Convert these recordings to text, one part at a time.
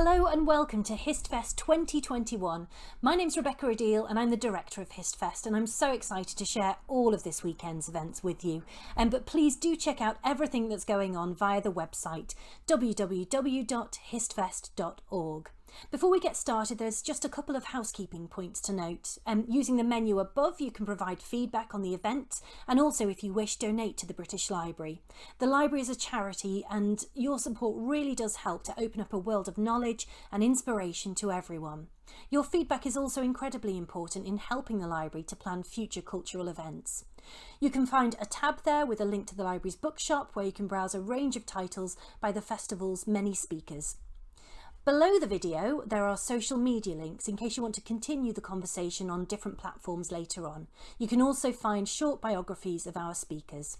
Hello and welcome to HistFest 2021. My name's Rebecca Rideal and I'm the director of HistFest and I'm so excited to share all of this weekend's events with you. Um, but please do check out everything that's going on via the website www.histfest.org. Before we get started, there's just a couple of housekeeping points to note. Um, using the menu above, you can provide feedback on the event and also, if you wish, donate to the British Library. The library is a charity and your support really does help to open up a world of knowledge and inspiration to everyone. Your feedback is also incredibly important in helping the library to plan future cultural events. You can find a tab there with a link to the library's bookshop where you can browse a range of titles by the festival's many speakers. Below the video, there are social media links in case you want to continue the conversation on different platforms later on. You can also find short biographies of our speakers.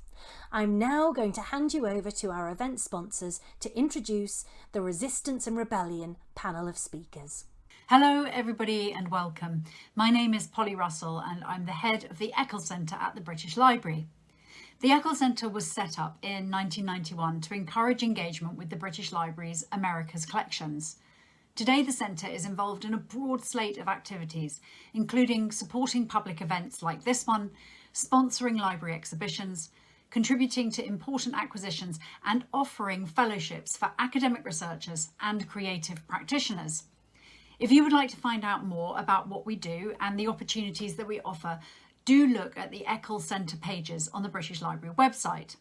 I'm now going to hand you over to our event sponsors to introduce the Resistance and Rebellion panel of speakers. Hello everybody and welcome. My name is Polly Russell and I'm the head of the Eccles Centre at the British Library. The Eccles Centre was set up in 1991 to encourage engagement with the British Library's America's collections. Today the Centre is involved in a broad slate of activities, including supporting public events like this one, sponsoring library exhibitions, contributing to important acquisitions and offering fellowships for academic researchers and creative practitioners. If you would like to find out more about what we do and the opportunities that we offer, do look at the Eccles Centre pages on the British Library website.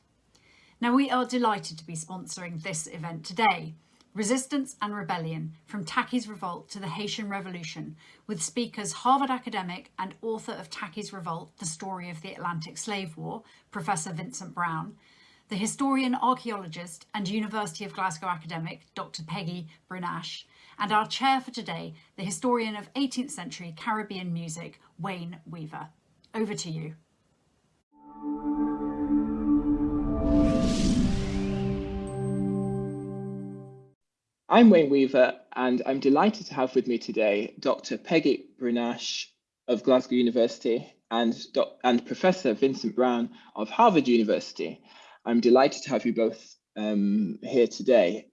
Now we are delighted to be sponsoring this event today. Resistance and Rebellion, from Tacky's Revolt to the Haitian Revolution, with speakers Harvard academic and author of Tacky's Revolt, The Story of the Atlantic Slave War, Professor Vincent Brown, the historian, archaeologist and University of Glasgow academic, Dr Peggy Brunache, and our chair for today, the historian of 18th century Caribbean music, Wayne Weaver. Over to you. I'm Wayne Weaver, and I'm delighted to have with me today Dr. Peggy Brunache of Glasgow University and, and Professor Vincent Brown of Harvard University. I'm delighted to have you both um, here today.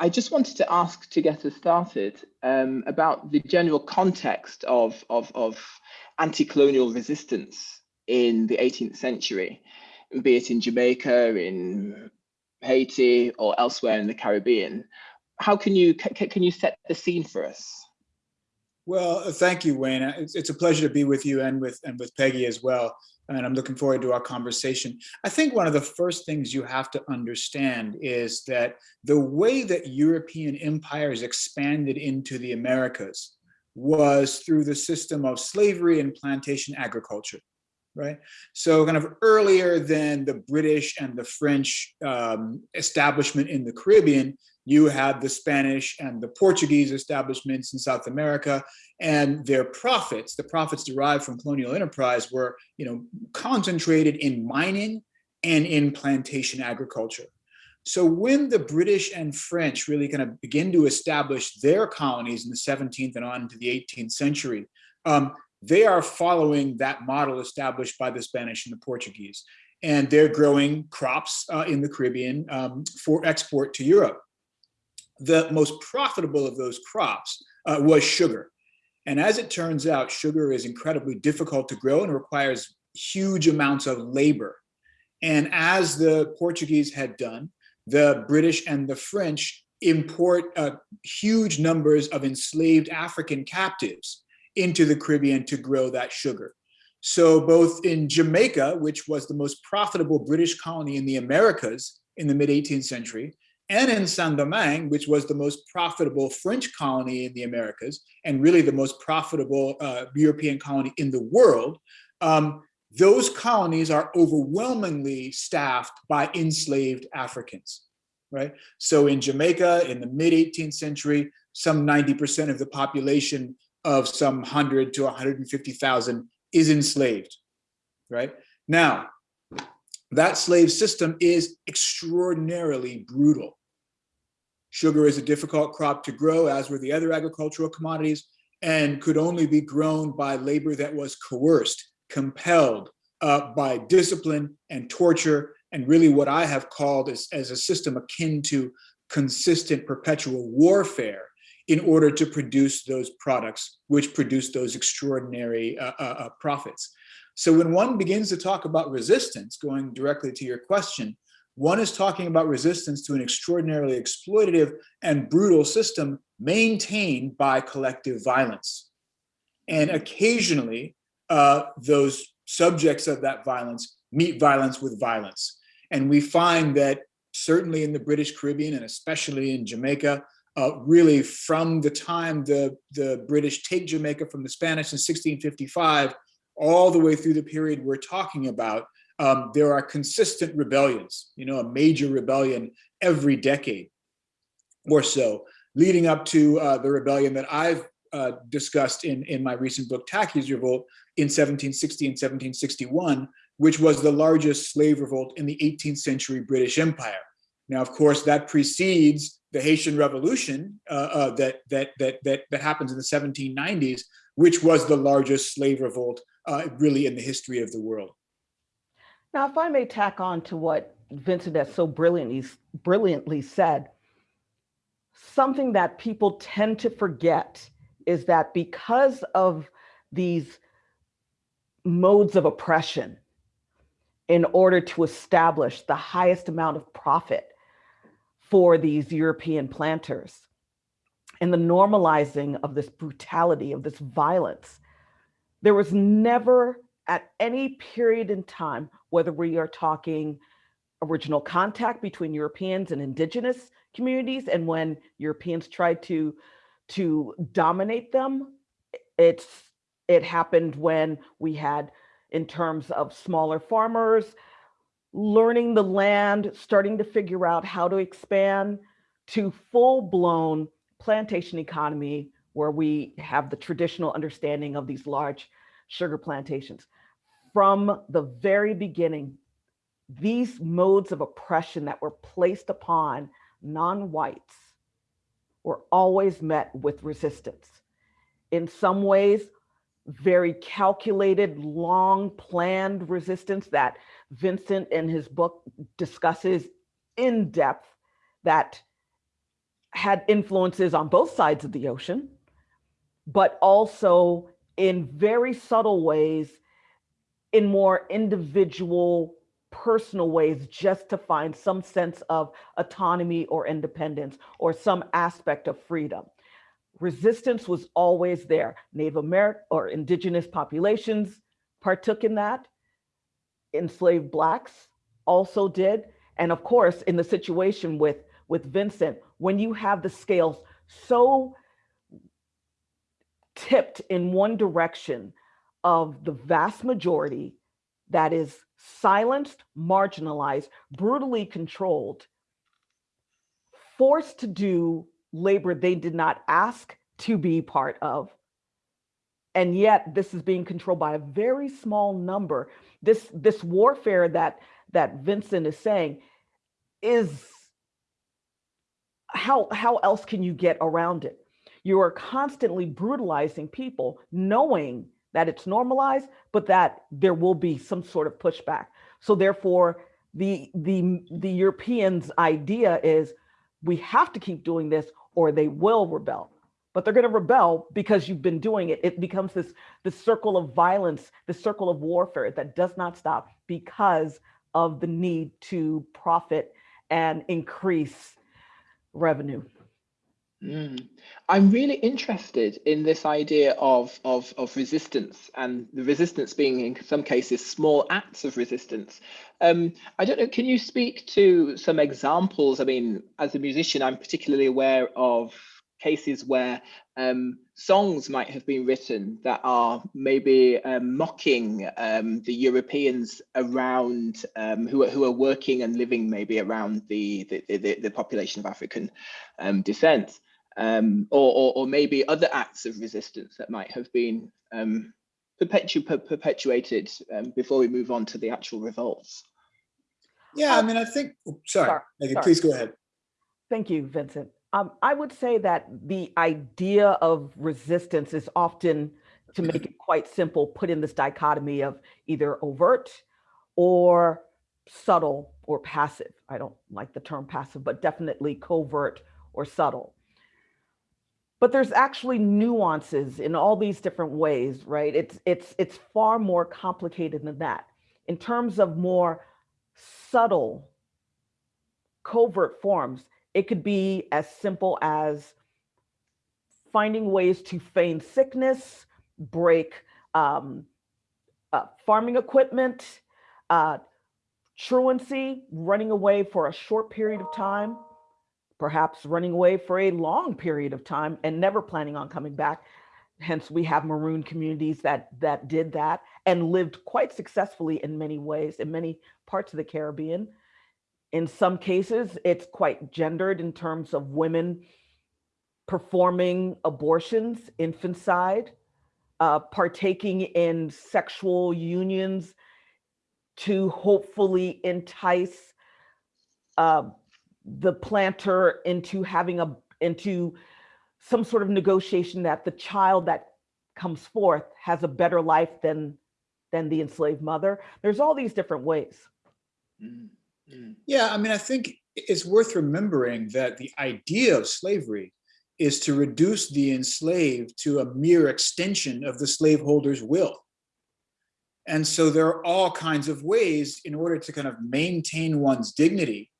I just wanted to ask to get us started um, about the general context of, of, of anti-colonial resistance in the 18th century, be it in Jamaica, in Haiti, or elsewhere in the Caribbean. How can you can you set the scene for us? Well, uh, thank you, Wayne. Uh, it's, it's a pleasure to be with you and with and with Peggy as well. And I'm looking forward to our conversation. I think one of the first things you have to understand is that the way that European empires expanded into the Americas was through the system of slavery and plantation agriculture, right? So kind of earlier than the British and the French um, establishment in the Caribbean, you had the Spanish and the Portuguese establishments in South America and their profits, the profits derived from colonial enterprise were you know, concentrated in mining and in plantation agriculture. So when the British and French really kind of begin to establish their colonies in the 17th and on into the 18th century, um, they are following that model established by the Spanish and the Portuguese. And they're growing crops uh, in the Caribbean um, for export to Europe. The most profitable of those crops uh, was sugar. And as it turns out, sugar is incredibly difficult to grow and requires huge amounts of labor. And as the Portuguese had done, the British and the French import uh, huge numbers of enslaved African captives into the Caribbean to grow that sugar. So both in Jamaica, which was the most profitable British colony in the Americas in the mid 18th century, and in Saint-Domingue, which was the most profitable French colony in the Americas, and really the most profitable uh, European colony in the world, um, those colonies are overwhelmingly staffed by enslaved Africans, right? So in Jamaica in the mid 18th century, some 90% of the population of some 100 to 150,000 is enslaved, right? Now, that slave system is extraordinarily brutal. Sugar is a difficult crop to grow, as were the other agricultural commodities, and could only be grown by labor that was coerced compelled uh, by discipline and torture, and really what I have called as, as a system akin to consistent perpetual warfare in order to produce those products, which produce those extraordinary uh, uh, uh, profits. So when one begins to talk about resistance, going directly to your question, one is talking about resistance to an extraordinarily exploitative and brutal system maintained by collective violence. And occasionally, uh, those subjects of that violence meet violence with violence. And we find that certainly in the British Caribbean and especially in Jamaica, uh, really from the time the, the British take Jamaica from the Spanish in 1655, all the way through the period we're talking about, um, there are consistent rebellions, you know, a major rebellion every decade or so, leading up to uh, the rebellion that I've uh, discussed in, in my recent book, Tacky's Revolt, in 1760 and 1761, which was the largest slave revolt in the 18th century British Empire. Now, of course, that precedes the Haitian Revolution uh, uh, that, that, that, that, that happens in the 1790s, which was the largest slave revolt uh, really in the history of the world. Now, if I may tack on to what Vincent has so brilliantly, brilliantly said, something that people tend to forget is that because of these modes of oppression in order to establish the highest amount of profit for these European planters and the normalizing of this brutality, of this violence. There was never at any period in time, whether we are talking original contact between Europeans and indigenous communities, and when Europeans tried to, to dominate them, it's it happened when we had, in terms of smaller farmers, learning the land, starting to figure out how to expand to full blown plantation economy where we have the traditional understanding of these large sugar plantations. From the very beginning, these modes of oppression that were placed upon non-whites were always met with resistance. In some ways, very calculated, long planned resistance that Vincent in his book discusses in depth that had influences on both sides of the ocean, but also in very subtle ways, in more individual, personal ways, just to find some sense of autonomy or independence or some aspect of freedom resistance was always there. Native American or indigenous populations partook in that. Enslaved blacks also did. And of course, in the situation with, with Vincent, when you have the scales so tipped in one direction of the vast majority that is silenced, marginalized, brutally controlled, forced to do labor they did not ask to be part of. And yet this is being controlled by a very small number. This, this warfare that, that Vincent is saying is how, how else can you get around it? You are constantly brutalizing people, knowing that it's normalized, but that there will be some sort of pushback. So therefore, the the the Europeans' idea is we have to keep doing this or they will rebel. But they're going to rebel because you've been doing it. It becomes this this circle of violence the circle of warfare that does not stop because of the need to profit and increase revenue Mm. I'm really interested in this idea of, of, of resistance and the resistance being in some cases small acts of resistance. Um, I don't know, can you speak to some examples? I mean, as a musician, I'm particularly aware of cases where um, songs might have been written that are maybe um, mocking um, the Europeans around um, who are who are working and living maybe around the the, the, the population of African um, descent um, or, or, or, maybe other acts of resistance that might have been um, perpetu perpetuated um, before we move on to the actual revolts. Yeah, I mean, I think, oh, sorry, sorry, Maggie, sorry. please go ahead. Thank you, Vincent. Um, I would say that the idea of resistance is often, to make it quite simple, put in this dichotomy of either overt or subtle or passive. I don't like the term passive, but definitely covert or subtle but there's actually nuances in all these different ways, right? It's it's it's far more complicated than that. In terms of more subtle, covert forms, it could be as simple as finding ways to feign sickness, break um, uh, farming equipment, uh, truancy, running away for a short period of time, perhaps running away for a long period of time and never planning on coming back. Hence, we have maroon communities that that did that and lived quite successfully in many ways in many parts of the Caribbean. In some cases, it's quite gendered in terms of women performing abortions, infanticide, uh, partaking in sexual unions to hopefully entice uh, the planter into having a into some sort of negotiation that the child that comes forth has a better life than than the enslaved mother. There's all these different ways. Mm -hmm. Yeah, I mean, I think it's worth remembering that the idea of slavery is to reduce the enslaved to a mere extension of the slaveholder's will. And so there are all kinds of ways in order to kind of maintain one's dignity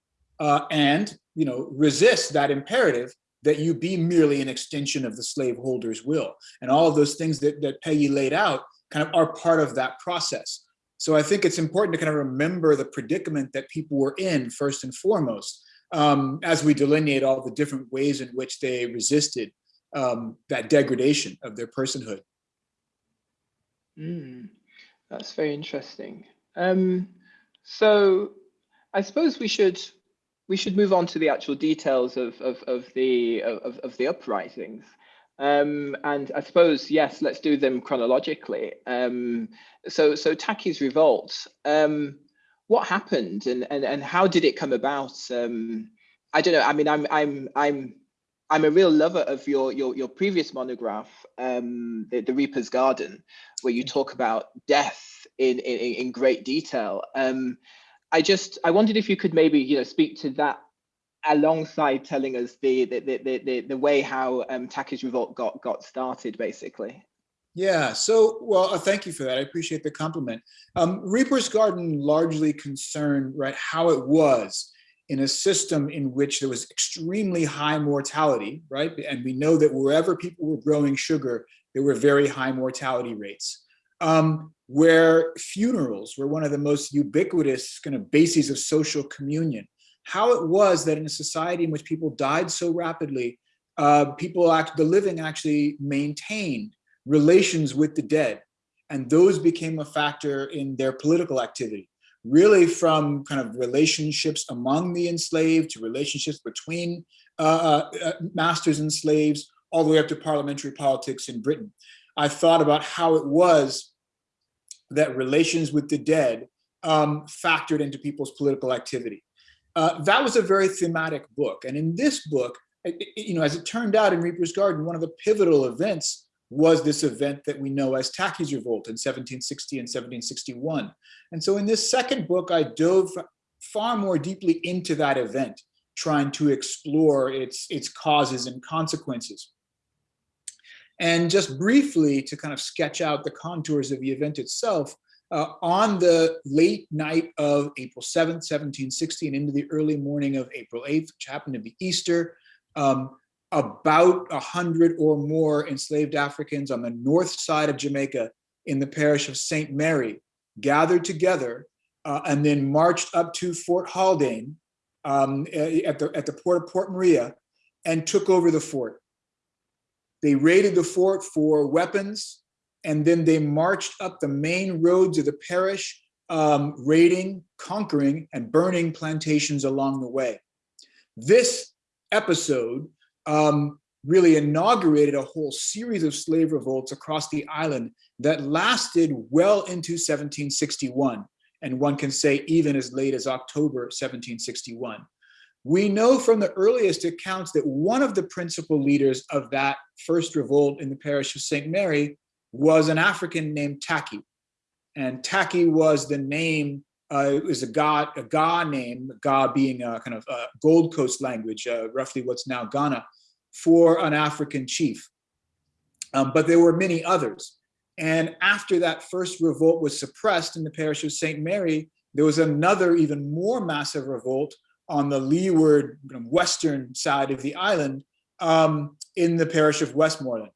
uh, and you know resist that imperative that you be merely an extension of the slaveholder's will. And all of those things that, that Peggy laid out kind of are part of that process. So I think it's important to kind of remember the predicament that people were in first and foremost, um, as we delineate all the different ways in which they resisted um, that degradation of their personhood. Mm, that's very interesting. Um, so I suppose we should we should move on to the actual details of of, of the of, of the uprisings. Um, and I suppose yes, let's do them chronologically. Um, so so Tacky's revolt. Um, what happened and, and and how did it come about? Um, I don't know. I mean, I'm I'm I'm I'm a real lover of your your your previous monograph, um, the, the Reaper's Garden, where you talk about death in in, in great detail. I just I wondered if you could maybe you know speak to that alongside telling us the the the the, the way how um, Tacky's revolt got got started, basically. Yeah, so, well, uh, thank you for that. I appreciate the compliment. Um, Reaper's Garden largely concerned, right, how it was in a system in which there was extremely high mortality, right? And we know that wherever people were growing sugar, there were very high mortality rates um, where funerals were one of the most ubiquitous kind of bases of social communion. How it was that in a society in which people died so rapidly, uh, people, act, the living actually maintained relations with the dead. And those became a factor in their political activity, really from kind of relationships among the enslaved to relationships between uh, uh, uh masters and slaves, all the way up to parliamentary politics in Britain. I thought about how it was that relations with the dead um, factored into people's political activity. Uh, that was a very thematic book. And in this book, it, you know, as it turned out in Reaper's Garden, one of the pivotal events was this event that we know as Tacky's Revolt in 1760 and 1761. And so in this second book, I dove far more deeply into that event, trying to explore its, its causes and consequences. And just briefly to kind of sketch out the contours of the event itself, uh, on the late night of April 7th, 1760 and into the early morning of April 8th, which happened to be Easter, um, about a hundred or more enslaved Africans on the north side of Jamaica in the parish of St. Mary gathered together uh, and then marched up to Fort Haldane um, at, the, at the port of Port Maria and took over the fort. They raided the fort for weapons, and then they marched up the main roads of the parish, um, raiding, conquering, and burning plantations along the way. This episode um, really inaugurated a whole series of slave revolts across the island that lasted well into 1761, and one can say even as late as October 1761. We know from the earliest accounts that one of the principal leaders of that first revolt in the parish of St. Mary was an African named Tacky. And Tacky was the name, uh, it was a Ga, a Ga name, Ga being a kind of a Gold Coast language, uh, roughly what's now Ghana. for an African chief. Um, but there were many others. And after that first revolt was suppressed in the parish of St. Mary, there was another even more massive revolt on the leeward western side of the island um, in the parish of Westmoreland.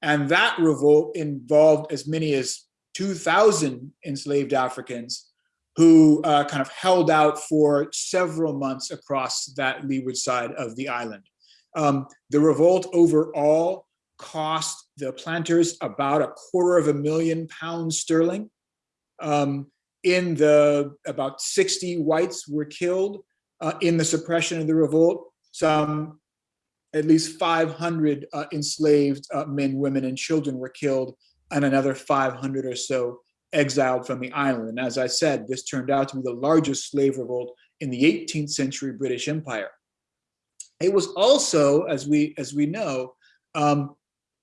And that revolt involved as many as 2,000 enslaved Africans who uh, kind of held out for several months across that leeward side of the island. Um, the revolt overall cost the planters about a quarter of a million pounds sterling. Um, in the about 60 whites were killed uh, in the suppression of the revolt. Some at least 500 uh, enslaved uh, men, women, and children were killed, and another 500 or so exiled from the island. And as I said, this turned out to be the largest slave revolt in the 18th century British Empire. It was also, as we, as we know, um,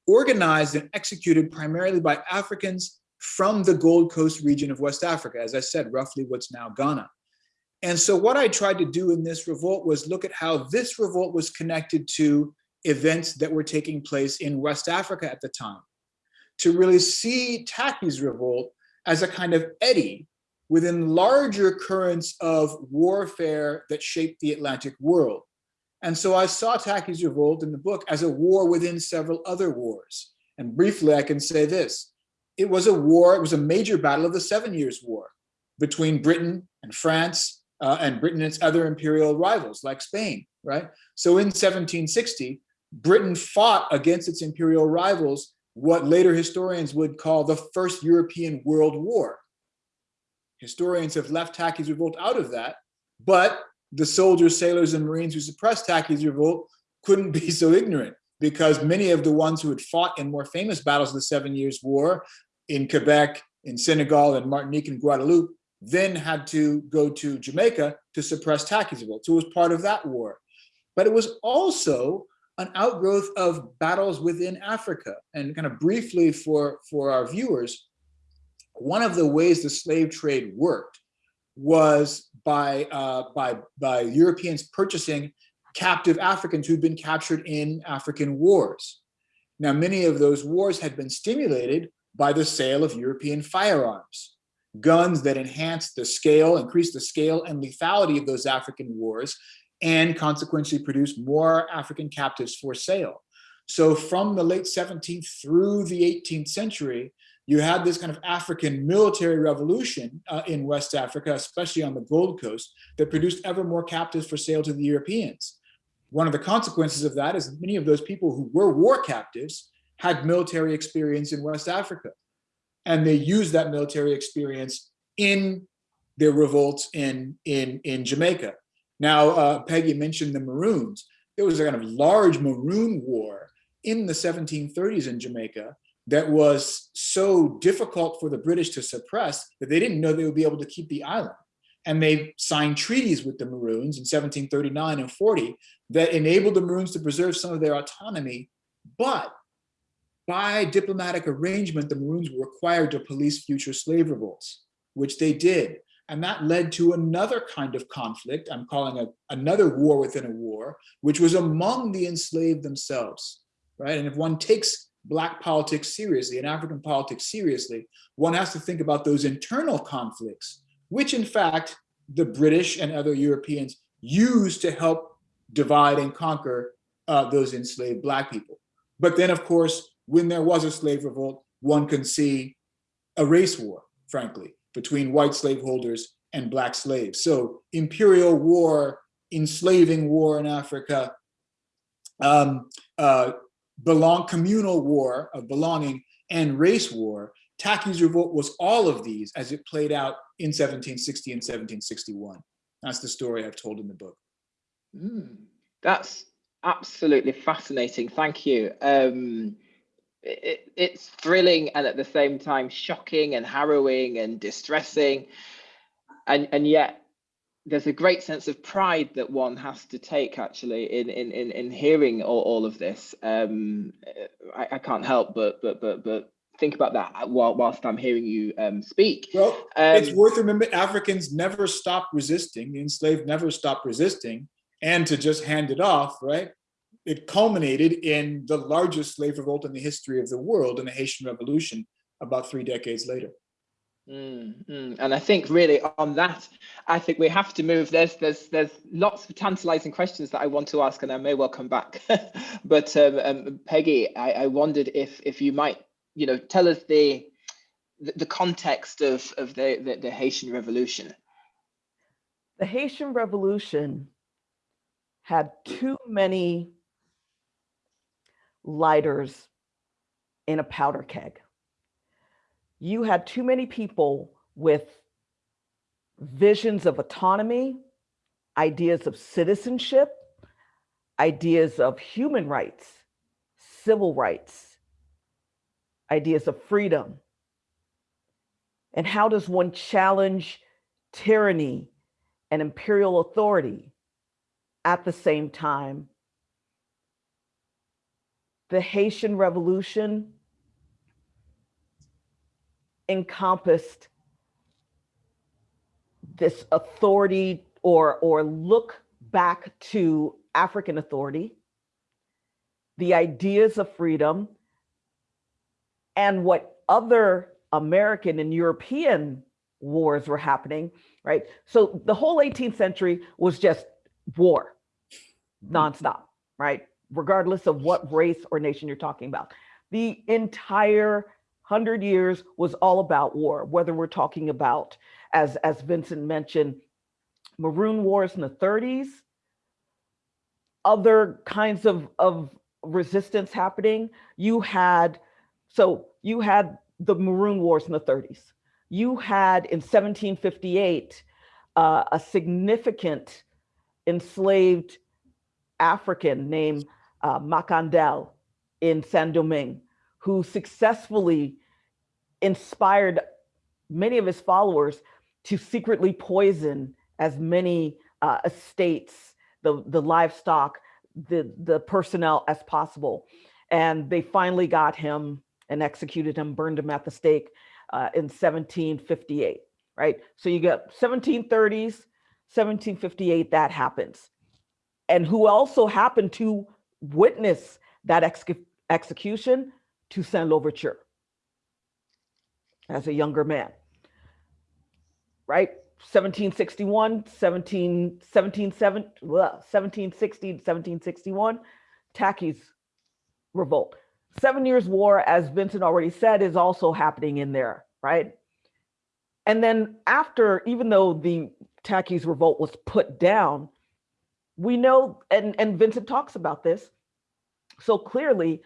organized and executed primarily by Africans from the Gold Coast region of West Africa, as I said, roughly what's now Ghana. And so what I tried to do in this revolt was look at how this revolt was connected to events that were taking place in West Africa at the time, to really see Tacky's revolt as a kind of eddy within larger currents of warfare that shaped the Atlantic world. And so I saw Tacky's revolt in the book as a war within several other wars. And briefly, I can say this. It was a war, it was a major battle of the Seven Years' War between Britain and France uh, and Britain and its other imperial rivals like Spain, right? So in 1760, Britain fought against its imperial rivals what later historians would call the First European World War. Historians have left Tacky's revolt out of that, but the soldiers, sailors, and Marines who suppressed Tacky's revolt couldn't be so ignorant because many of the ones who had fought in more famous battles of the Seven Years' War in Quebec, in Senegal, and Martinique and Guadeloupe then had to go to Jamaica to suppress Tacky's revolt. So it was part of that war. But it was also an outgrowth of battles within Africa. And kind of briefly for, for our viewers, one of the ways the slave trade worked was by, uh, by, by Europeans purchasing captive Africans who'd been captured in African wars. Now, many of those wars had been stimulated by the sale of European firearms, guns that enhanced the scale, increased the scale and lethality of those African wars, and consequently produced more African captives for sale. So from the late 17th through the 18th century, you had this kind of African military revolution uh, in West Africa, especially on the Gold Coast, that produced ever more captives for sale to the Europeans. One of the consequences of that is many of those people who were war captives had military experience in West Africa. And they used that military experience in their revolts in, in, in Jamaica. Now, uh, Peggy mentioned the Maroons. There was a kind of large Maroon war in the 1730s in Jamaica that was so difficult for the British to suppress that they didn't know they would be able to keep the island. And they signed treaties with the Maroons in 1739 and 40 that enabled the Maroons to preserve some of their autonomy. But by diplomatic arrangement, the Maroons were required to police future slave revolts, which they did. And that led to another kind of conflict, I'm calling it another war within a war, which was among the enslaved themselves, right? And if one takes Black politics seriously and African politics seriously, one has to think about those internal conflicts, which in fact, the British and other Europeans used to help divide and conquer uh, those enslaved Black people. But then, of course, when there was a slave revolt, one can see a race war, frankly, between white slaveholders and black slaves. So imperial war, enslaving war in Africa, um, uh, belong communal war of belonging and race war. Tacky's revolt was all of these as it played out in 1760 and 1761. That's the story I've told in the book. Mm, that's absolutely fascinating. Thank you. Um, it, it's thrilling and at the same time shocking and harrowing and distressing. And and yet there's a great sense of pride that one has to take actually in in in, in hearing all, all of this. Um I, I can't help but but but but think about that while, whilst i'm hearing you um speak. Well um, it's worth remembering africans never stopped resisting. The enslaved never stopped resisting. And to just hand it off right it culminated in the largest slave revolt in the history of the world in the Haitian Revolution about three decades later. Mm, mm. And I think really on that, I think we have to move. There's there's there's lots of tantalizing questions that I want to ask, and I may well come back. but um, um, Peggy, I, I wondered if if you might, you know, tell us the the, the context of of the, the the Haitian Revolution. The Haitian Revolution had too many lighters in a powder keg you had too many people with visions of autonomy, ideas of citizenship, ideas of human rights, civil rights, ideas of freedom. And how does one challenge tyranny and imperial authority at the same time? The Haitian Revolution encompassed this authority or or look back to African authority, the ideas of freedom, and what other American and European wars were happening, right? So the whole 18th century was just war, nonstop, right? Regardless of what race or nation you're talking about. The entire 100 years was all about war, whether we're talking about, as, as Vincent mentioned, Maroon Wars in the 30s, other kinds of, of resistance happening. You had, so you had the Maroon Wars in the 30s. You had in 1758 uh, a significant enslaved African named uh, Makandal in Saint Domingue who successfully inspired many of his followers to secretly poison as many uh, estates, the, the livestock, the, the personnel as possible. And they finally got him and executed him, burned him at the stake uh, in 1758, right? So you got 1730s, 1758, that happens. And who also happened to witness that ex execution? saint l'ouverture as a younger man, right? 1761, 17, 1760, 1761, Tacky's revolt. Seven Years' War, as Vincent already said, is also happening in there, right? And then after, even though the Tacky's revolt was put down, we know, and, and Vincent talks about this so clearly,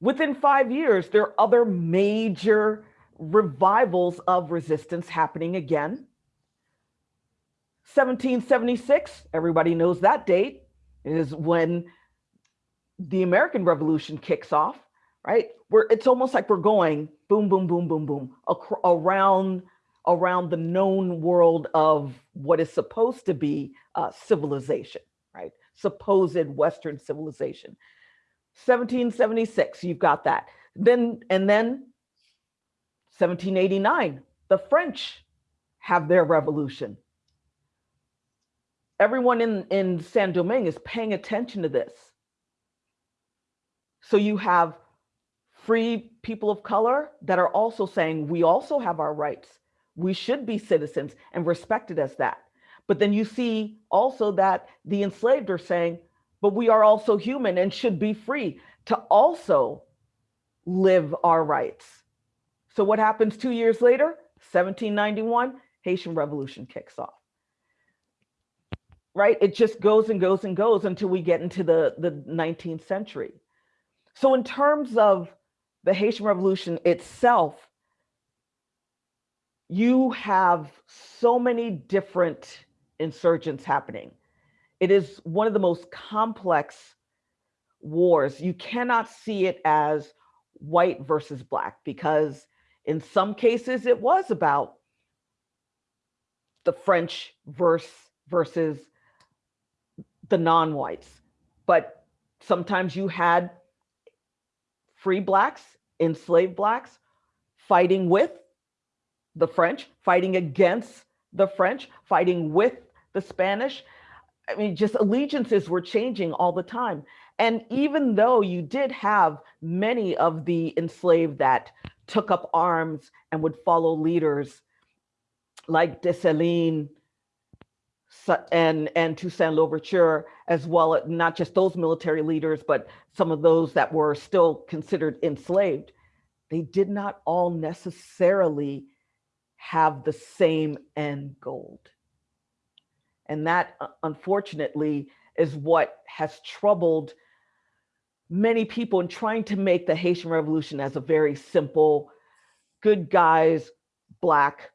within five years, there are other major revivals of resistance happening again. 1776, everybody knows that date, is when the American Revolution kicks off, right? Where it's almost like we're going boom, boom, boom, boom, boom around around the known world of what is supposed to be uh, civilization, right? Supposed Western civilization. 1776, you've got that. Then and then 1789, the French have their revolution. Everyone in, in Saint Domingue is paying attention to this. So you have free people of color that are also saying, we also have our rights. We should be citizens and respected as that. But then you see also that the enslaved are saying, but we are also human and should be free to also live our rights. So what happens two years later? 1791, Haitian Revolution kicks off. Right? It just goes and goes and goes until we get into the, the 19th century. So in terms of the Haitian Revolution itself, you have so many different insurgents happening. It is one of the most complex wars. You cannot see it as white versus black because in some cases, it was about the French verse versus the non-whites. But sometimes you had free blacks, enslaved blacks, fighting with the French, fighting against the French, fighting with the Spanish. I mean, just allegiances were changing all the time. And even though you did have many of the enslaved that took up arms and would follow leaders like Dessalines and, and Toussaint Louverture, as well, not just those military leaders, but some of those that were still considered enslaved, they did not all necessarily have the same end goal. And that, uh, unfortunately, is what has troubled many people in trying to make the Haitian Revolution as a very simple, good guys, black,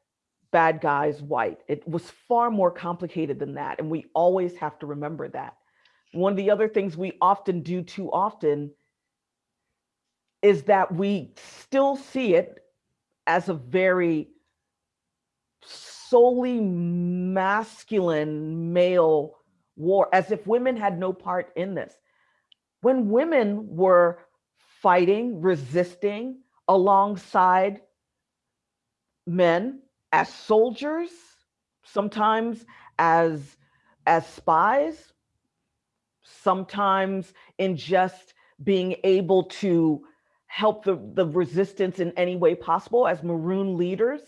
bad guys, white. It was far more complicated than that. And we always have to remember that. One of the other things we often do too often is that we still see it as a very solely masculine male war, as if women had no part in this. When women were fighting, resisting alongside men as soldiers, sometimes as, as spies, sometimes in just being able to help the, the resistance in any way possible as maroon leaders.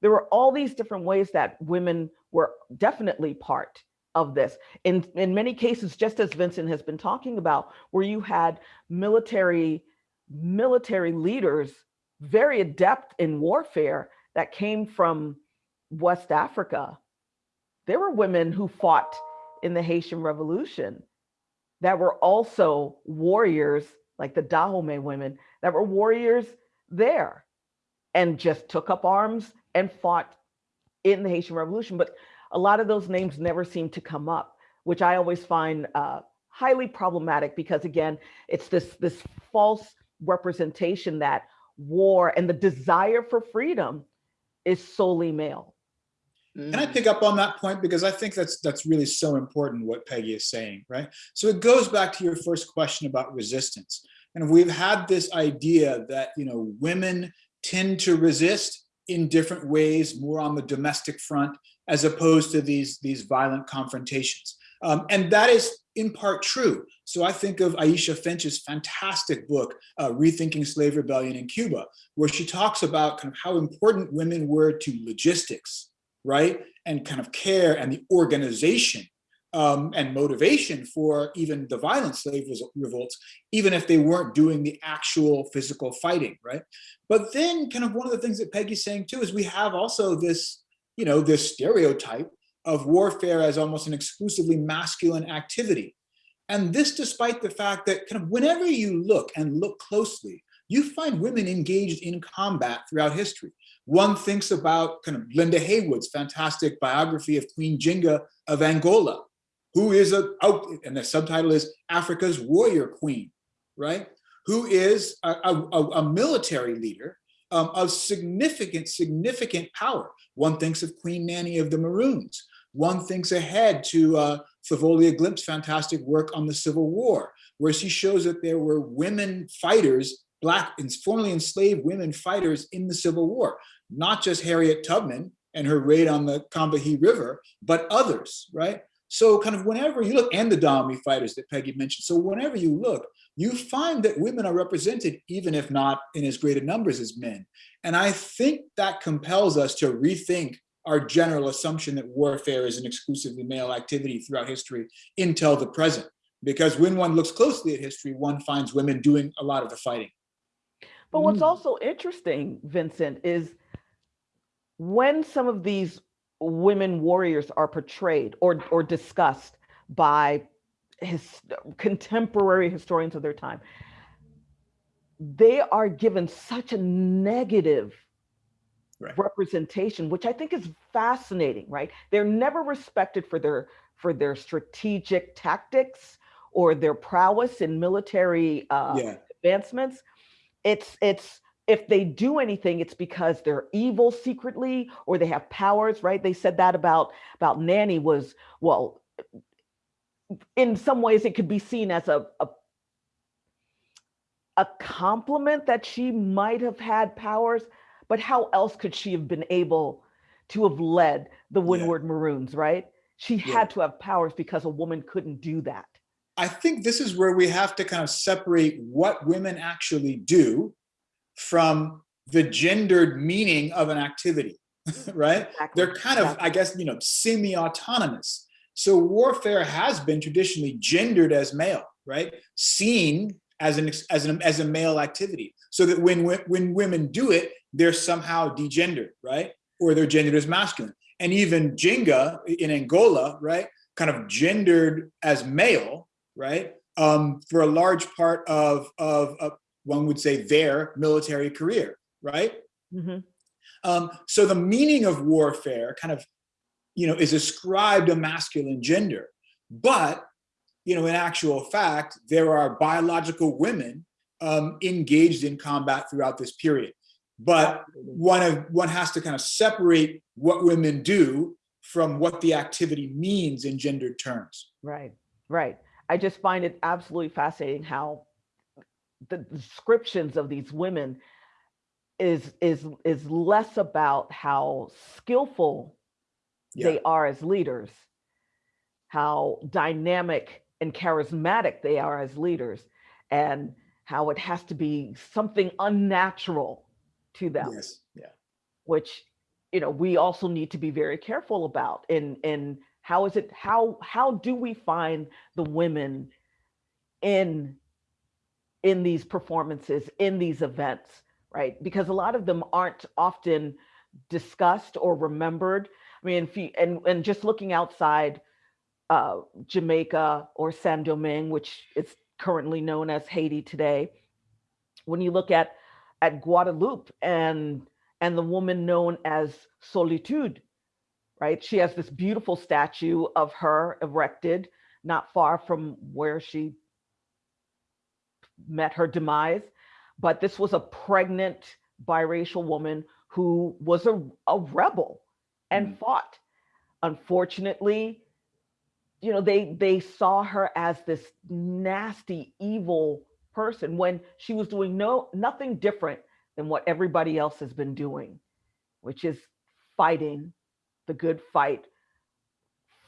There were all these different ways that women were definitely part of this. In, in many cases, just as Vincent has been talking about, where you had military, military leaders very adept in warfare that came from West Africa. There were women who fought in the Haitian Revolution that were also warriors, like the Dahomey women, that were warriors there and just took up arms and fought in the Haitian Revolution. But a lot of those names never seem to come up, which I always find uh, highly problematic because again, it's this, this false representation that war and the desire for freedom is solely male. Can I pick up on that point? Because I think that's that's really so important what Peggy is saying, right? So it goes back to your first question about resistance. And we've had this idea that, you know, women tend to resist in different ways, more on the domestic front, as opposed to these, these violent confrontations. Um, and that is in part true. So I think of Aisha Finch's fantastic book, uh, Rethinking Slave Rebellion in Cuba, where she talks about kind of how important women were to logistics, right? And kind of care and the organization um, and motivation for even the violent slave revolts, even if they weren't doing the actual physical fighting, right? But then kind of one of the things that Peggy's saying too is we have also this, you know, this stereotype of warfare as almost an exclusively masculine activity. And this despite the fact that kind of whenever you look and look closely, you find women engaged in combat throughout history. One thinks about kind of Linda Heywood's fantastic biography of Queen Njinga of Angola, who is a, and the subtitle is Africa's Warrior Queen, right? Who is a, a, a military leader um, of significant, significant power. One thinks of Queen Nanny of the Maroons. One thinks ahead to uh, Thavolia Glymph's fantastic work on the Civil War, where she shows that there were women fighters, black and formerly enslaved women fighters in the Civil War, not just Harriet Tubman and her raid on the Combahee River, but others, right? So kind of whenever you look, and the Dahomey fighters that Peggy mentioned, so whenever you look, you find that women are represented, even if not in as great a numbers as men. And I think that compels us to rethink our general assumption that warfare is an exclusively male activity throughout history until the present. Because when one looks closely at history, one finds women doing a lot of the fighting. But what's mm. also interesting, Vincent, is when some of these women warriors are portrayed or, or discussed by his contemporary historians of their time, they are given such a negative right. representation, which I think is fascinating, right? They're never respected for their for their strategic tactics or their prowess in military uh, yeah. advancements. It's it's if they do anything, it's because they're evil secretly or they have powers, right? They said that about about Nanny was well. In some ways, it could be seen as a, a a compliment that she might have had powers, but how else could she have been able to have led the Windward yeah. Maroons, right? She yeah. had to have powers because a woman couldn't do that. I think this is where we have to kind of separate what women actually do from the gendered meaning of an activity, right? Exactly. They're kind of, exactly. I guess, you know, semi-autonomous. So warfare has been traditionally gendered as male, right? Seen as an as an as a male activity, so that when when women do it, they're somehow degendered, right? Or they're gendered as masculine. And even Njinga in Angola, right, kind of gendered as male, right, um, for a large part of of, of one would say their military career, right? Mm -hmm. um, so the meaning of warfare kind of you know, is ascribed a masculine gender. But, you know, in actual fact, there are biological women um, engaged in combat throughout this period. But one of one has to kind of separate what women do from what the activity means in gendered terms. Right, right. I just find it absolutely fascinating how the descriptions of these women is is is less about how skillful yeah. they are as leaders, how dynamic and charismatic they are as leaders, and how it has to be something unnatural to them. Yes. Yeah. Which, you know, we also need to be very careful about in in how is it how how do we find the women in in these performances in these events right because a lot of them aren't often discussed or remembered I mean, if you, and, and just looking outside uh, Jamaica or Saint Domingue, which is currently known as Haiti today, when you look at at Guadeloupe and and the woman known as Solitude, right? She has this beautiful statue of her erected not far from where she met her demise. But this was a pregnant biracial woman who was a, a rebel and mm. fought. Unfortunately, you know, they they saw her as this nasty, evil person when she was doing no nothing different than what everybody else has been doing, which is fighting the good fight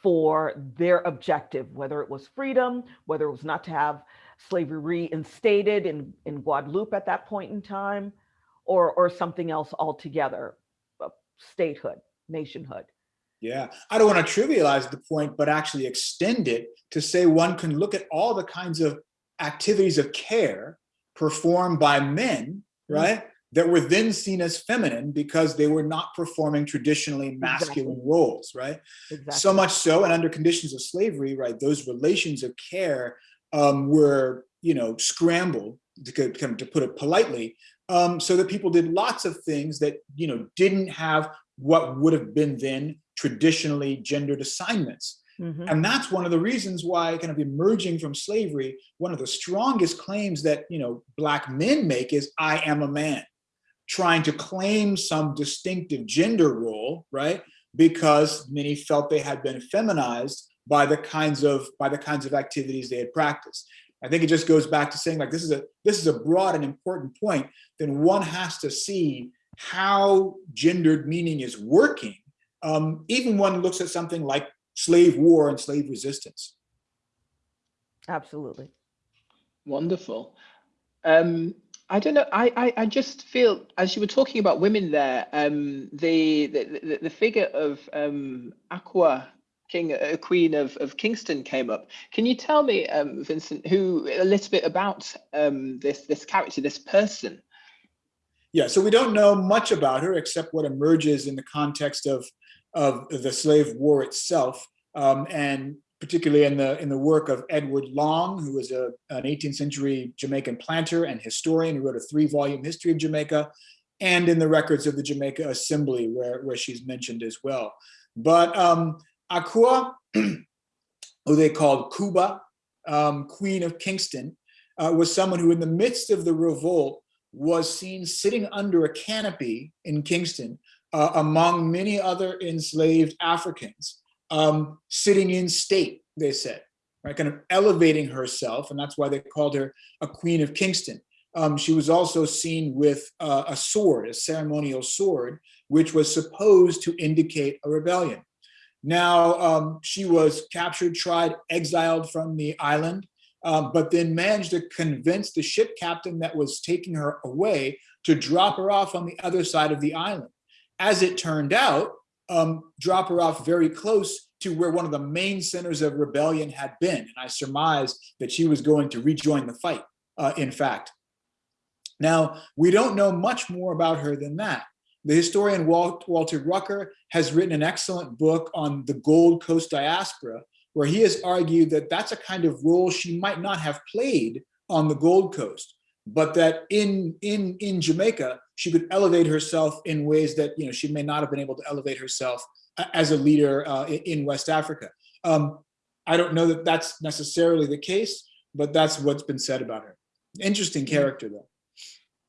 for their objective, whether it was freedom, whether it was not to have slavery reinstated in, in Guadeloupe at that point in time, or, or something else altogether, statehood nationhood. Yeah, I don't want to trivialize the point, but actually extend it to say one can look at all the kinds of activities of care performed by men, mm. right? Mm -hmm. That were then seen as feminine because they were not performing traditionally masculine exactly. roles, right? Exactly. So much so, and under conditions of slavery, right, those relations of care um, were, you know, scrambled, to, to put it politely, um, so that people did lots of things that, you know, didn't have what would have been then traditionally gendered assignments. Mm -hmm. And that's one of the reasons why kind of emerging from slavery, one of the strongest claims that, you know, black men make is I am a man, trying to claim some distinctive gender role, right? Because many felt they had been feminized by the kinds of by the kinds of activities they had practiced. I think it just goes back to saying like this is a this is a broad and important point. Then one has to see how gendered meaning is working, um, even one looks at something like slave war and slave resistance. Absolutely. Wonderful. Um, I don't know. I, I, I just feel as you were talking about women there, um, the, the the figure of um, Akua King, a uh, Queen of, of Kingston came up. Can you tell me, um, Vincent, who a little bit about um, this this character, this person? Yeah, so we don't know much about her except what emerges in the context of, of the slave war itself, um, and particularly in the in the work of Edward Long, who was a, an 18th century Jamaican planter and historian who wrote a three-volume history of Jamaica, and in the records of the Jamaica Assembly, where, where she's mentioned as well. But um, Akua, who they called Kuba, um, Queen of Kingston, uh, was someone who in the midst of the revolt was seen sitting under a canopy in Kingston uh, among many other enslaved Africans, um, sitting in state, they said, right, kind of elevating herself, and that's why they called her a queen of Kingston. Um, she was also seen with uh, a sword, a ceremonial sword, which was supposed to indicate a rebellion. Now, um, she was captured, tried, exiled from the island, um, but then managed to convince the ship captain that was taking her away to drop her off on the other side of the island. As it turned out, um, drop her off very close to where one of the main centers of rebellion had been. And I surmised that she was going to rejoin the fight, uh, in fact. Now, we don't know much more about her than that. The historian Walt, Walter Rucker has written an excellent book on the Gold Coast diaspora, where he has argued that that's a kind of role she might not have played on the Gold Coast, but that in, in, in Jamaica, she could elevate herself in ways that you know she may not have been able to elevate herself as a leader uh, in West Africa. Um, I don't know that that's necessarily the case, but that's what's been said about her. Interesting mm-hmm. character though.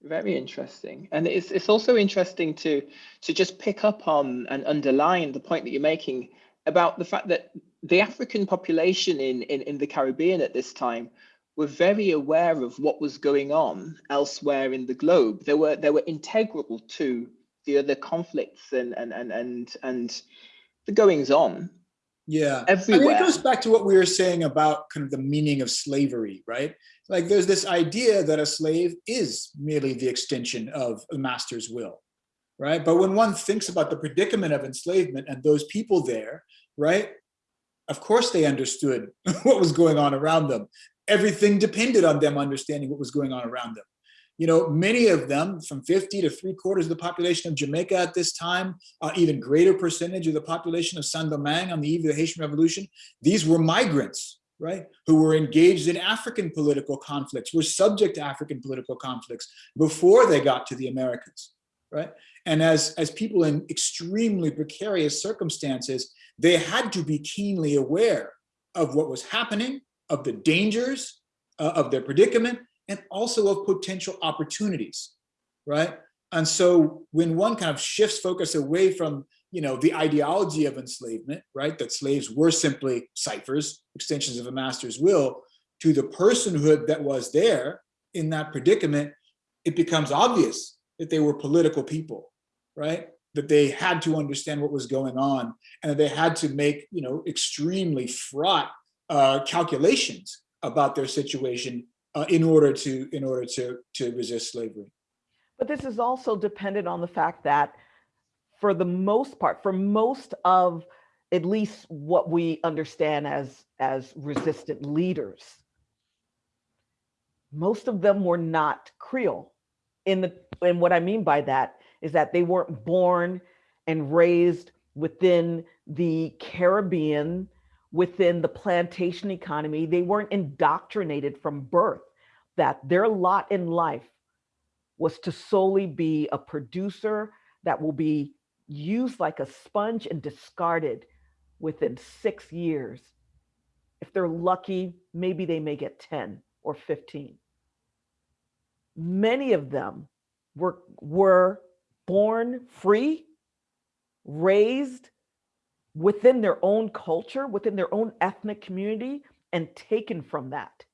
Very interesting. And it's, it's also interesting to, to just pick up on and underline the point that you're making about the fact that the African population in, in, in the Caribbean at this time were very aware of what was going on elsewhere in the globe. They were, they were integral to the other conflicts and, and, and, and, and the goings on yeah. Everywhere. I mean, it goes back to what we were saying about kind of the meaning of slavery right? Like there's this idea that a slave is merely the extension of a master's will right? But when one thinks about the predicament of enslavement and those people there right of course they understood what was going on around them. Everything depended on them understanding what was going on around them you know, many of them from 50 to three quarters of the population of Jamaica at this time, uh, even greater percentage of the population of Saint-Domingue on the eve of the Haitian Revolution, these were migrants, right, who were engaged in African political conflicts, were subject to African political conflicts before they got to the Americans, right? And as, as people in extremely precarious circumstances, they had to be keenly aware of what was happening, of the dangers uh, of their predicament, and also of potential opportunities, right? And so when one kind of shifts focus away from you know, the ideology of enslavement, right? That slaves were simply ciphers, extensions of a master's will, to the personhood that was there in that predicament, it becomes obvious that they were political people, right? That they had to understand what was going on and that they had to make, you know, extremely fraught uh, calculations about their situation uh, in order to in order to to resist slavery. But this is also dependent on the fact that for the most part, for most of at least what we understand as as resistant leaders, most of them were not Creole. In the and what I mean by that is that they weren't born and raised within the Caribbean within the plantation economy. They weren't indoctrinated from birth that their lot in life was to solely be a producer that will be used like a sponge and discarded within six years. If they're lucky, maybe they may get 10 or 15. Many of them were, were born free, raised within their own culture, within their own ethnic community, and taken from that.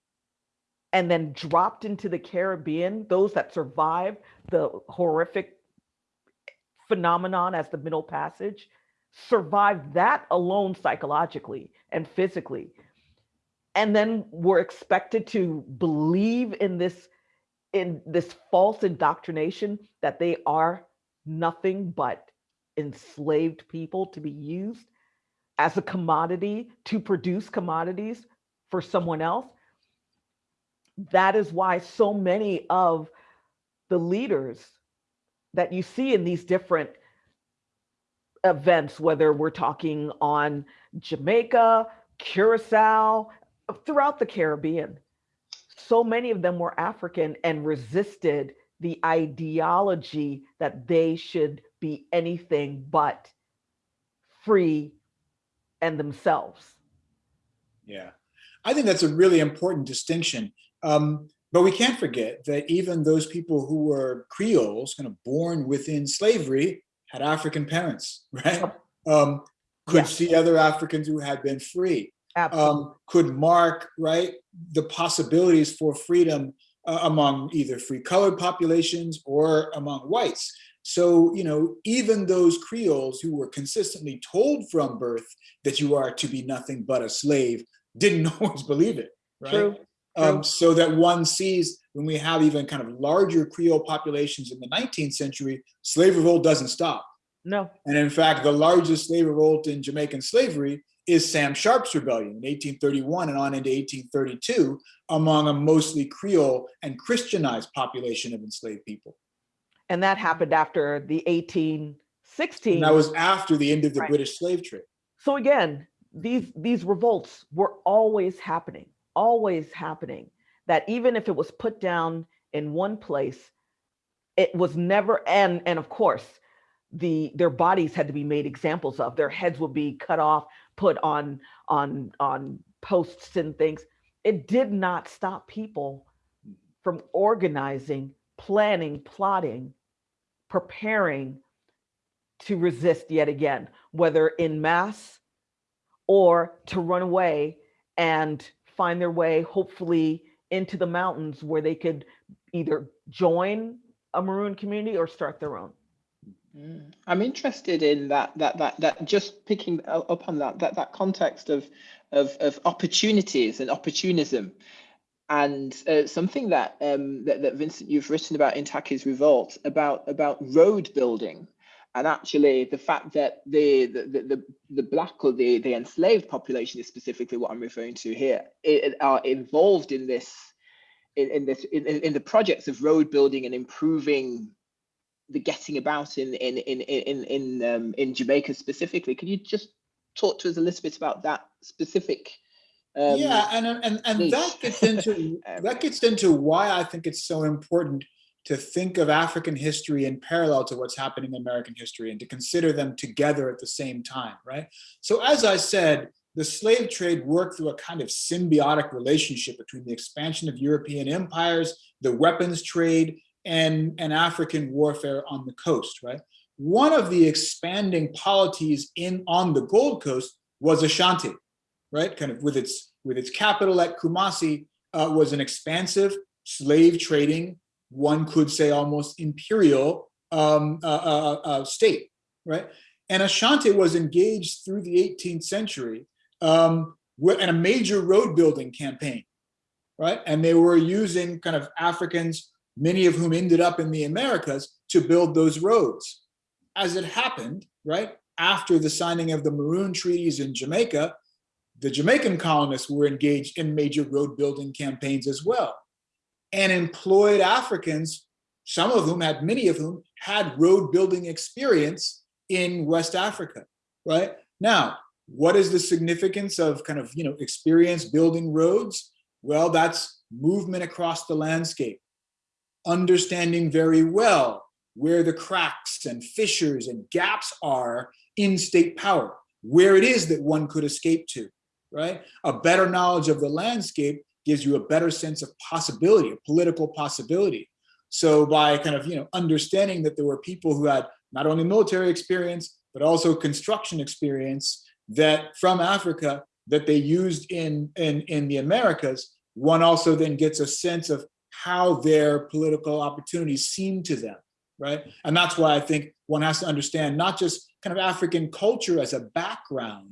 And then dropped into the Caribbean, those that survived the horrific phenomenon as the Middle Passage, survived that alone psychologically and physically. And then were expected to believe in this in this false indoctrination that they are nothing but enslaved people to be used as a commodity to produce commodities for someone else. That is why so many of the leaders that you see in these different events, whether we're talking on Jamaica, Curacao, throughout the Caribbean, so many of them were African and resisted the ideology that they should be anything but free and themselves. Yeah, I think that's a really important distinction. Um, but we can't forget that even those people who were Creoles, kind of born within slavery, had African parents, right? Um, could yeah. see other Africans who had been free. Um, could mark, right, the possibilities for freedom uh, among either free colored populations or among whites. So, you know, even those Creoles who were consistently told from birth that you are to be nothing but a slave didn't always believe it, right? True. Um, so that one sees when we have even kind of larger Creole populations in the 19th century, slave revolt doesn't stop. No. And in fact, the largest slave revolt in Jamaican slavery is Sam Sharpe's rebellion in 1831 and on into 1832 among a mostly Creole and Christianized population of enslaved people. And that happened after the 1816. And that was after the end of the Right. British slave trade. So again, these these revolts were always happening, always happening. That even if it was put down in one place, it was never and and of course, the their bodies had to be made examples of. Their heads would be cut off, put on on on posts and things. It did not stop people from organizing, planning, plotting, preparing to resist yet again, whether in mass or to run away and find their way, hopefully, into the mountains where they could either join a maroon community or start their own. Mm. I'm interested in that that that that just picking up on that that that context of of of opportunities and opportunism, and uh, something that um that, that Vincent you've written about in Tacky's Revolt about about road building, and actually the fact that the the the, the, black or the the enslaved population is specifically what I'm referring to here i- i- are involved in this in, in this in, in in the projects of road building and improving the getting about in in in in in um, in Jamaica specifically. Can you just talk to us a little bit about that specific? Um, yeah, and and and niche. that gets into Um, that gets into why I think it's so important to think of African history in parallel to what's happening in American history and to consider them together at the same time, right? So as I said, the slave trade worked through a kind of symbiotic relationship between the expansion of European empires, the weapons trade, and, and African warfare on the coast, right? One of the expanding polities in on the Gold Coast was Ashanti, right? Kind of with its with its capital at Kumasi, uh, was an expansive slave trading, one could say almost imperial um, uh, uh, uh, state, right? And Ashanti was engaged through the 18th century um, in a major road building campaign, right? And they were using kind of Africans, many of whom ended up in the Americas, to build those roads. As it happened, right, after the signing of the Maroon Treaties in Jamaica, the Jamaican colonists were engaged in major road building campaigns as well and employed Africans, some of whom had, many of whom had road building experience in West Africa, right? Now, what is the significance of kind of, you know, experience building roads? Well, that's movement across the landscape, understanding very well where the cracks and fissures and gaps are in state power, where it is that one could escape to, right? A better knowledge of the landscape gives you a better sense of possibility, of political possibility. So by kind of, you know, understanding that there were people who had not only military experience, but also construction experience that from Africa that they used in, in, in the Americas, one also then gets a sense of how their political opportunities seem to them, right? And that's why I think one has to understand not just kind of African culture as a background,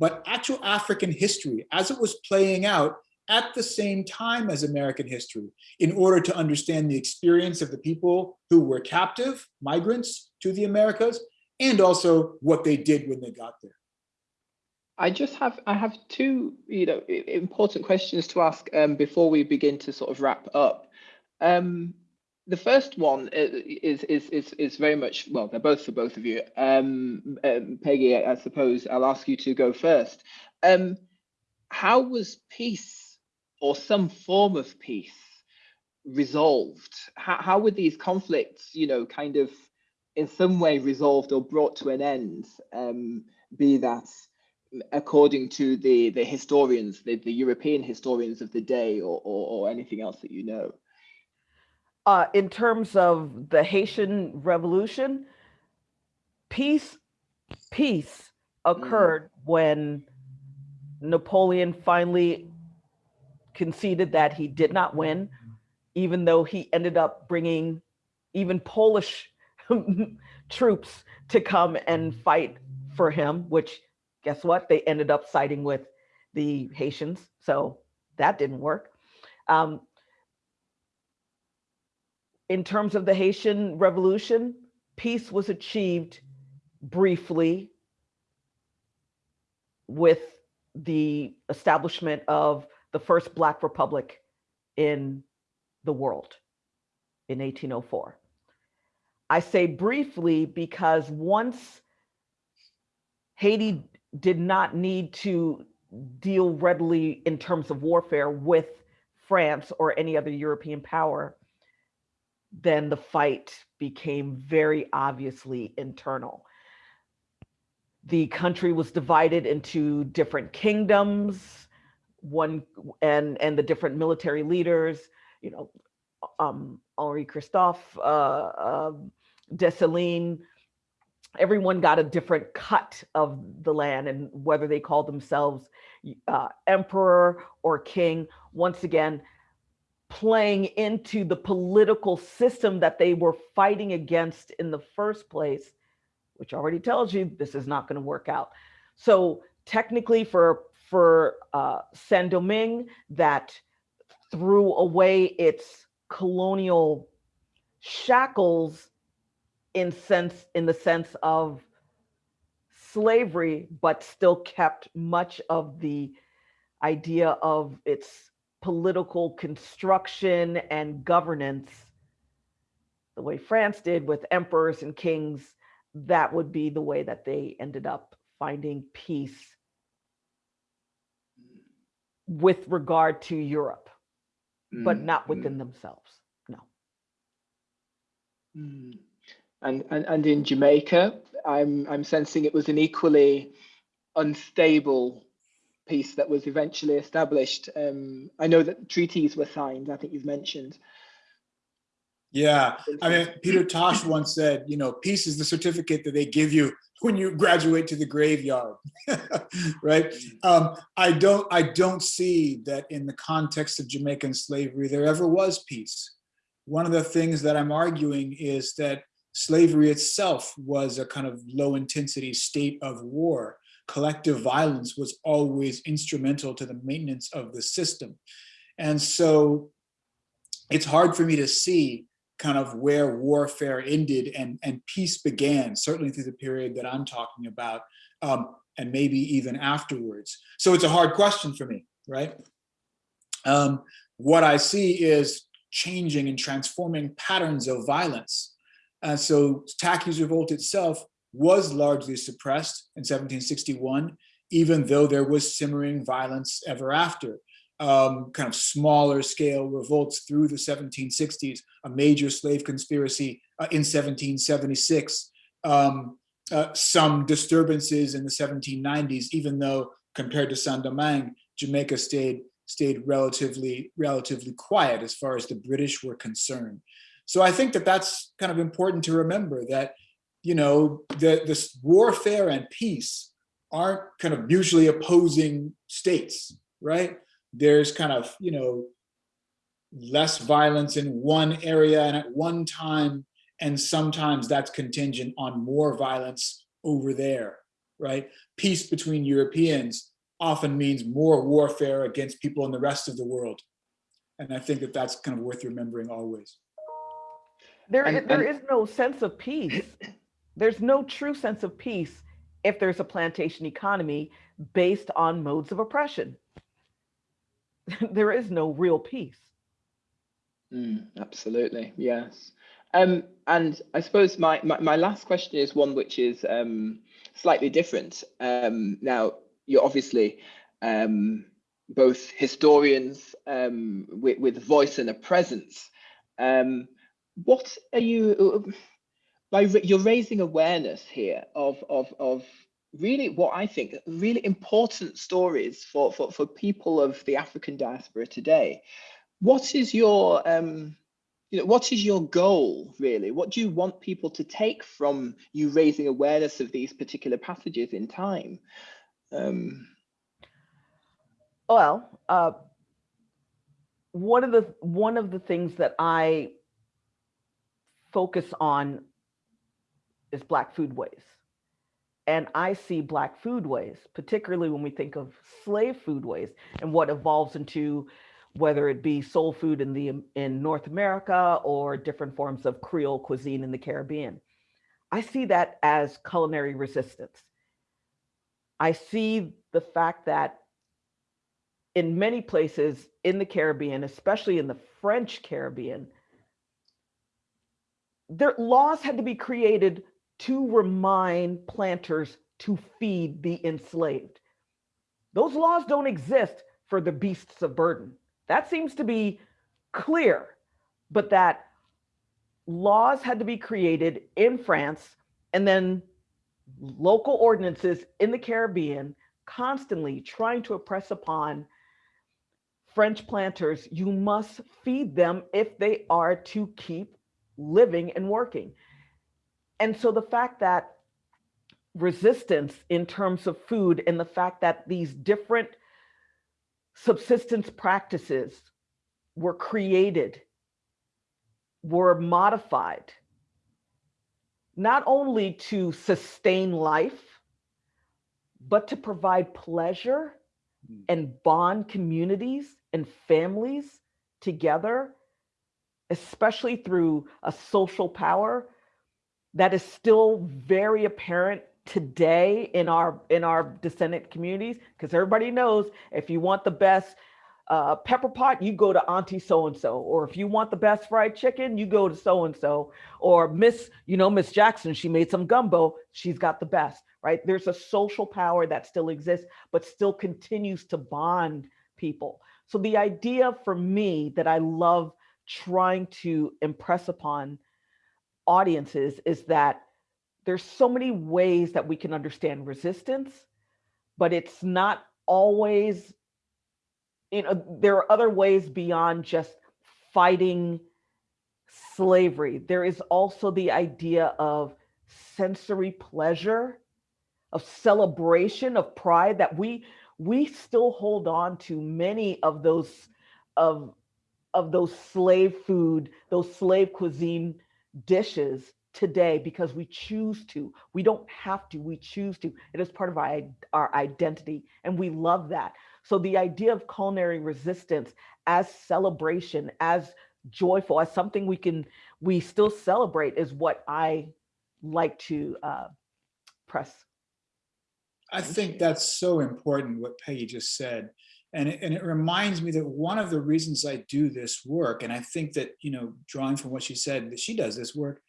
but actual African history as it was playing out at the same time as American history in order to understand the experience of the people who were captive, migrants to the Americas, and also what they did when they got there. I just have I have two you know important questions to ask um, before we begin to sort of wrap up. Um, the first one is is is is very much well they're both for both of you. Um, um, Peggy, I suppose I'll ask you to go first. Um, how was peace or some form of peace resolved? How how were these conflicts you know kind of in some way resolved or brought to an end? Um, be that according to the the historians, the, the European historians of the day, or, or or anything else that you know? Uh, in terms of the Haitian Revolution, peace peace occurred when Napoleon finally conceded that he did not win, even though he ended up bringing even Polish troops to come and fight for him, which guess what? They ended up siding with the Haitians. So that didn't work. Um, in terms of the Haitian Revolution, peace was achieved briefly with the establishment of the first Black Republic in the world in 1804. I say briefly because once Haiti did not need to deal readily in terms of warfare with France or any other European power, then the fight became very obviously internal. The country was divided into different kingdoms, one and and the different military leaders, you know, um, Henri Christophe, uh, uh, Dessalines, everyone got a different cut of the land and whether they called themselves uh, emperor or king, once again, playing into the political system that they were fighting against in the first place, which already tells you this is not going to work out. So technically for, for uh, Saint-Domingue that threw away its colonial shackles in sense in the sense of slavery, but still kept much of the idea of its political construction and governance the way France did with emperors and kings, that would be the way that they ended up finding peace with regard to Europe, mm, but not within mm. themselves. No. Mm. And, and and in Jamaica, I'm I'm sensing it was an equally unstable peace that was eventually established. Um, I know that treaties were signed. I think you've mentioned. Yeah, I mean, Peter Tosh once said, you know, peace is the certificate that they give you when you graduate to the graveyard, right? Um, I don't, I don't see that in the context of Jamaican slavery there ever was peace. One of the things that I'm arguing is that slavery itself was a kind of low intensity state of war. Collective violence was always instrumental to the maintenance of the system. And so it's hard for me to see kind of where warfare ended and, and peace began, certainly through the period that I'm talking about, um, and maybe even afterwards. So it's a hard question for me, right? Um, what I see is changing and transforming patterns of violence and so Tacky's revolt itself was largely suppressed in 1761, even though there was simmering violence ever after. Um, kind of smaller scale revolts through the 1760s, a major slave conspiracy uh, in 1776, um, uh, some disturbances in the 1790s, even though compared to Saint-Domingue, Jamaica stayed stayed relatively relatively quiet as far as the British were concerned. So I think that that's kind of important to remember that, you know, the, this warfare and peace aren't kind of mutually opposing states, right? There's kind of, you know, less violence in one area and at one time, and sometimes that's contingent on more violence over there, right? Peace between Europeans often means more warfare against people in the rest of the world. And I think that that's kind of worth remembering always. There, and, there and, is no sense of peace. There's no true sense of peace if there's a plantation economy based on modes of oppression. there is no real peace. Mm, absolutely, yes. Um, and I suppose my, my, my, last question is one which is um, slightly different. Um, now, you're obviously um, both historians um, with, with voice and a presence. Um, what are you by you're raising awareness here of of of really what I think really important stories for for for people of the African diaspora today. What is your um you know what is your goal really? What do you want people to take from you raising awareness of these particular passages in time? Um, well, uh, one of the one of the things that I focus on is Black foodways. And I see Black foodways, particularly when we think of slave foodways and what evolves into whether it be soul food in the in North America or different forms of Creole cuisine in the Caribbean. I see that as culinary resistance. I see the fact that in many places in the Caribbean, especially in the French Caribbean, their laws had to be created to remind planters to feed the enslaved. Those laws don't exist for the beasts of burden. That seems to be clear, but that laws had to be created in France and then local ordinances in the Caribbean constantly trying to oppress upon French planters. You must feed them if they are to keep living and working. And so the fact that resistance in terms of food and the fact that these different subsistence practices were created, were modified, not only to sustain life, but to provide pleasure hmm. and bond communities and families together, especially through a social power that is still very apparent today in our in our descendant communities because everybody knows if you want the best uh, pepper pot, you go to Auntie so and so, or if you want the best fried chicken, you go to so and so, or Miss, you know, Miss Jackson, she made some gumbo, she's got the best, right? There's a social power that still exists, but still continues to bond people. So the idea for me that I love trying to impress upon audiences is that there's so many ways that we can understand resistance, but it's not always, you know, there are other ways beyond just fighting slavery. There is also the idea of sensory pleasure, of celebration, of pride that we we still hold on to many of those of of those slave food, those slave cuisine dishes today because we choose to. We don't have to, we choose to. It is part of our, our identity and we love that. So the idea of culinary resistance as celebration, as joyful, as something we can, we still celebrate is what I like to uh, press. I think that's so important what Peggy just said. And it, and it reminds me that one of the reasons I do this work, and I think that, you know, drawing from what she said, that she does this work,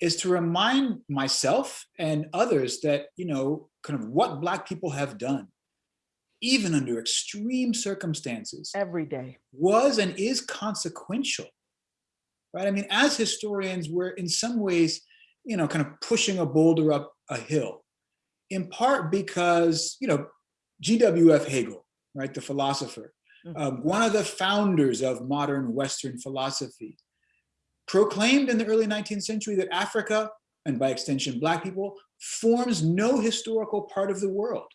is to remind myself and others that, you know, kind of what Black people have done, even under extreme circumstances. Every day. Was and is consequential, right? I mean, as historians, we're in some ways, you know, kind of pushing a boulder up a hill, in part because, you know, G.W.F. Hegel, right, the philosopher, mm. um, one of the founders of modern Western philosophy, proclaimed in the early 19th century that Africa, and by extension, Black people, forms no historical part of the world,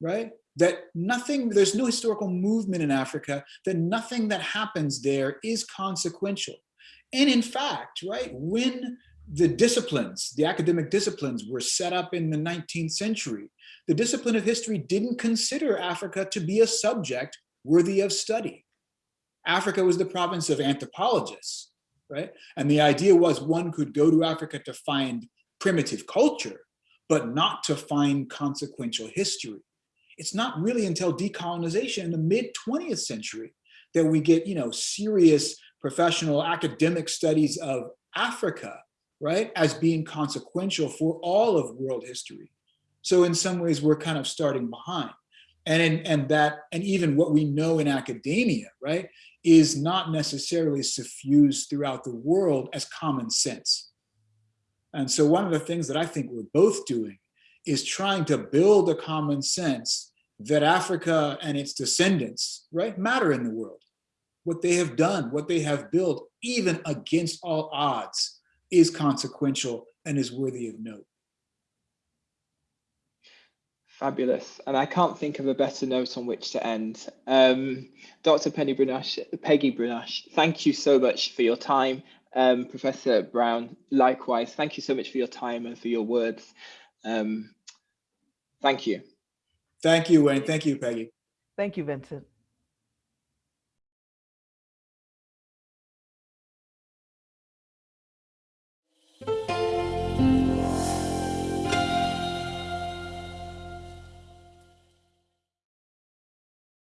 right? That nothing, there's no historical movement in Africa, that nothing that happens there is consequential. And in fact, right, when the disciplines, the academic disciplines were set up in the 19th century, the discipline of history didn't consider Africa to be a subject worthy of study. Africa was the province of anthropologists, right? And the idea was one could go to Africa to find primitive culture, but not to find consequential history. It's not really until decolonization in the mid 20th century that we get, you know, serious professional academic studies of Africa, right, as being consequential for all of world history. So in some ways, we're kind of starting behind. And, and that, and even what we know in academia, right, is not necessarily suffused throughout the world as common sense. And so one of the things that I think we're both doing is trying to build a common sense that Africa and its descendants, right, matter in the world. What they have done, what they have built, even against all odds, is consequential and is worthy of note. Fabulous. And I can't think of a better note on which to end. Um, Dr. Penny Brunache, Peggy Brunache, thank you so much for your time. Um, Professor Brown, likewise, thank you so much for your time and for your words. Um, thank you. Thank you, Wayne. Thank you, Peggy. Thank you, Vincent.